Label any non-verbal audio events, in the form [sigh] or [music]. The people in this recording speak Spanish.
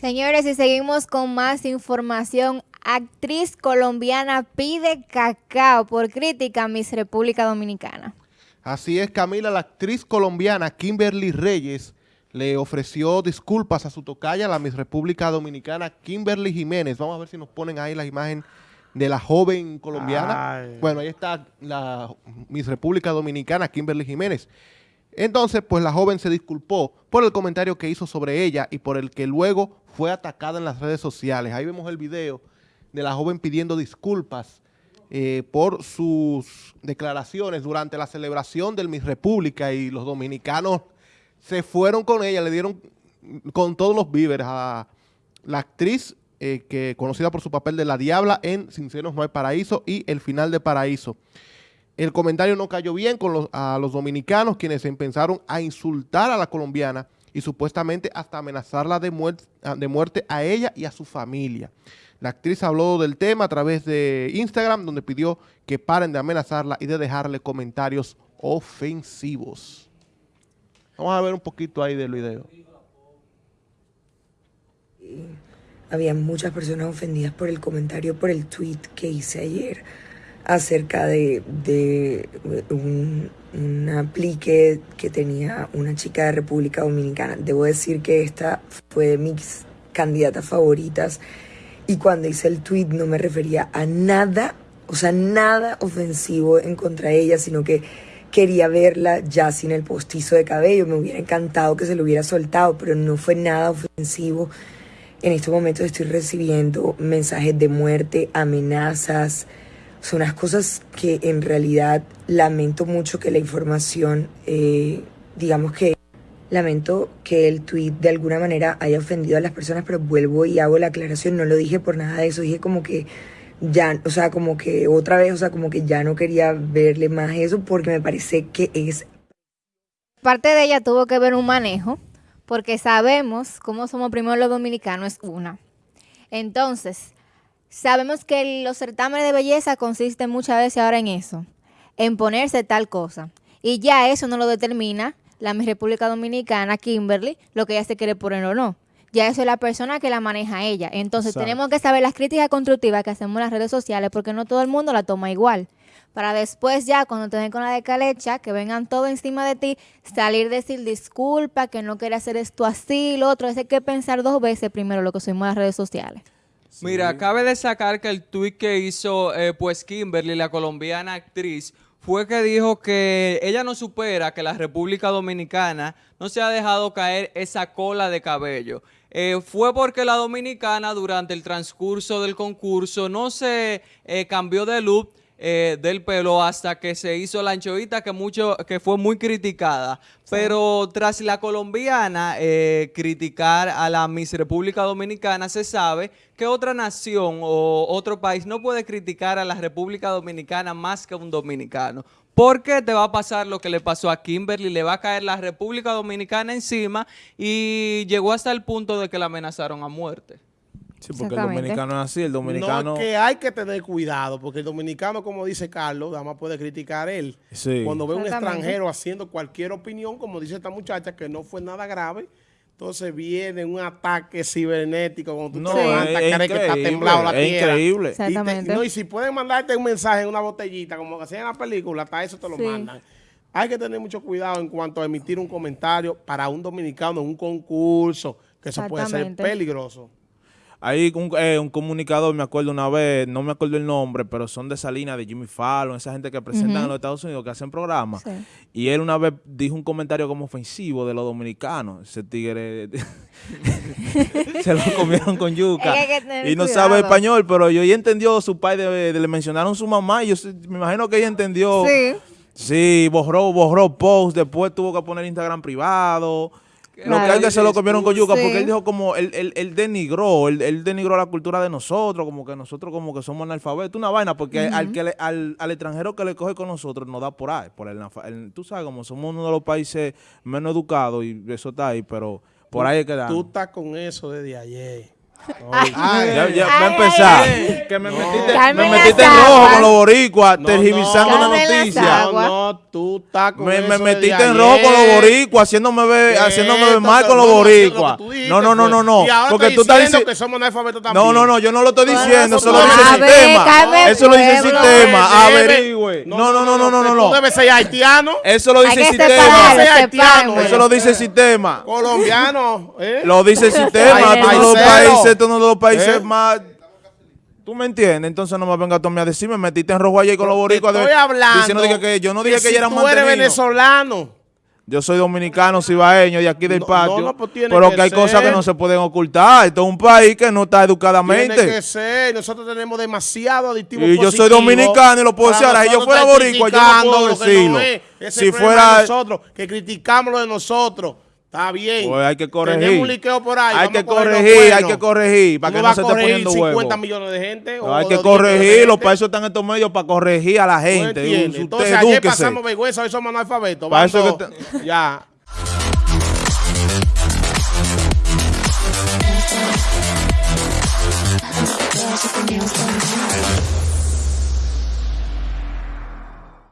Señores, y seguimos con más información. Actriz colombiana pide cacao por crítica a Miss República Dominicana. Así es, Camila, la actriz colombiana Kimberly Reyes le ofreció disculpas a su tocaya, la Miss República Dominicana, Kimberly Jiménez. Vamos a ver si nos ponen ahí la imagen de la joven colombiana. Bueno, ahí está la Miss República Dominicana, Kimberly Jiménez. Entonces, pues la joven se disculpó por el comentario que hizo sobre ella y por el que luego fue atacada en las redes sociales. Ahí vemos el video de la joven pidiendo disculpas eh, por sus declaraciones durante la celebración del Miss República y los dominicanos se fueron con ella, le dieron con todos los víveres a la actriz eh, que conocida por su papel de La Diabla en Sinceros No hay Paraíso y El Final de Paraíso. El comentario no cayó bien con los, a los dominicanos quienes empezaron a insultar a la colombiana y supuestamente hasta amenazarla de, muerte, de muerte a ella y a su familia. La actriz habló del tema a través de Instagram, donde pidió que paren de amenazarla y de dejarle comentarios ofensivos. Vamos a ver un poquito ahí del video. Había muchas personas ofendidas por el comentario, por el tweet que hice ayer acerca de, un, un, aplique que tenía una chica de República Dominicana. Debo decir que esta fue de mis candidatas favoritas y cuando hice el tweet no me refería a nada, o sea, nada ofensivo en contra de ella, sino que quería verla ya sin el postizo de cabello. Me hubiera encantado que se lo hubiera soltado, pero no fue nada ofensivo. En estos momentos estoy recibiendo mensajes de muerte, amenazas. Son unas cosas que en realidad lamento mucho que la información, eh, digamos que lamento que el tweet de alguna manera haya ofendido a las personas, pero vuelvo y hago la aclaración. No lo dije por nada de eso, dije como que ya, o sea, como que otra vez, o sea, como que ya no quería verle más eso porque me parece que es... Parte de ella tuvo que ver un manejo, porque sabemos cómo somos primero los dominicanos, es una. Entonces, sabemos que los certámenes de belleza consisten muchas veces ahora en eso, en ponerse tal cosa. Y ya eso no lo determina la República Dominicana, Kimberly, lo que ella se quiere poner o no ya eso es la persona que la maneja ella. Entonces tenemos que saber las críticas constructivas que hacemos en las redes sociales porque no todo el mundo la toma igual. Para después ya, cuando te den con la decalecha, que vengan todo encima de ti, salir decir disculpa, que no quiere hacer esto así, lo otro. Es hay que pensar dos veces primero lo que subimos en las redes sociales. Mira, cabe destacar que el tweet que hizo eh, pues Kimberly, la colombiana actriz, fue que dijo que ella no supera que la República Dominicana no se ha dejado caer esa cola de cabello. Eh, fue porque la dominicana durante el transcurso del concurso no se eh, cambió de look eh, del pelo hasta que se hizo la anchoita que mucho que fue muy criticada. Pero tras la colombiana criticar a la Miss República Dominicana, se sabe que otra nación o otro país no puede criticar a la República Dominicana más que un dominicano. Porque te va a pasar lo que le pasó a Kimberly, le va a caer la República Dominicana encima y llegó hasta el punto de que la amenazaron a muerte. Sí, porque el dominicano es así, el dominicano... No, que hay que tener cuidado, porque el dominicano, como dice Carlos, nada más puede criticar él. Sí. Cuando ve un extranjero haciendo cualquier opinión, como dice esta muchacha, que no fue nada grave, entonces viene un ataque cibernético cuando tú no, te levantas, crees que está temblado la es increíble. Exactamente. Y, no, y si pueden mandarte un mensaje en una botellita, como hacían en la película, hasta eso te lo mandan. Hay que tener mucho cuidado en cuanto a emitir un comentario para un dominicano en un concurso, que eso puede ser peligroso. Hay un, eh, un, comunicador, me acuerdo una vez, no me acuerdo el nombre, pero son de Salinas, de Jimmy Fallon, esa gente que presentan en los Estados Unidos, que hacen programas. Y él una vez dijo un comentario como ofensivo de los dominicanos. Ese tigre [laughs] se lo comieron con yuca. [laughs] y no sabe español, pero yo ya entendió su padre, le mencionaron su mamá y yo me imagino que ella entendió. Sí. Sí, borró, borró post, después tuvo que poner Instagram privado. Lo que que se lo comieron con yuca, porque él dijo como, él, él, denigró, él, denigró la cultura de nosotros, como que nosotros como que somos analfabetos, una vaina, porque al, que al, al, extranjero que le coge con nosotros nos da por ahí, por el, tú sabes, como somos uno de los países menos educados y eso está ahí, pero por ahí es que Tú estás con eso desde ayer. Ya, ya, va a empezar. que me metiste, me metiste en rojo con los boricuas, No, tergiversando no. las noticia. No, no, tú estás con Me, me metiste en rojo con los boricuas, haciéndome ver, haciéndome ver mal con los no, boricuas. No, no, no, no, no. Y ahora Porque tú estás diciendo que somos analfabetos también. No, no, no, yo no lo estoy diciendo, eso lo dice el sistema. Eso lo dice el sistema. Averigüe. No, no, no, no, no, no, Tú no. debes ser haitiano, Eso lo dice el sistema. Eso lo dice el sistema. colombiano, ¿eh? Lo dice el [laughs] sistema. No es los países, esto no es los países ¿Eh? más. ¿Tú me entiendes? Entonces no me venga a mí a decir, me metiste en rojo ayer con los boricuas. de- estoy hablando. Diciendo que, que yo no dije que, si ella era tú eres venezolano. Yo soy dominicano, cibaeño, de aquí del No, patio. no, no, pues tiene pero que que hay cosas que no se pueden ocultar. Esto es un país que no está Tiene educadamente. que ser. Nosotros tenemos demasiado aditivo Y yo soy dominicano y lo puedo decir. Ahora, si yo fuera boricua, yo no puedo decirlo. Si fuera- nosotros, que criticamos lo de nosotros. Está bien. Pues hay que corregir. Tenemos un liqueo por ahí. Hay vamos que corregir, hay que corregir, para que no no se esté poniendo 50 huevo. millones de gente. No, o hay que 10 millones de corregirlo, para eso están estos medios, para corregir a la ¿Tú gente. entiendes? Usted Entonces ayer edúquese. pasamos vergüenza, hoy somos analfabetos. Para eso que Ya.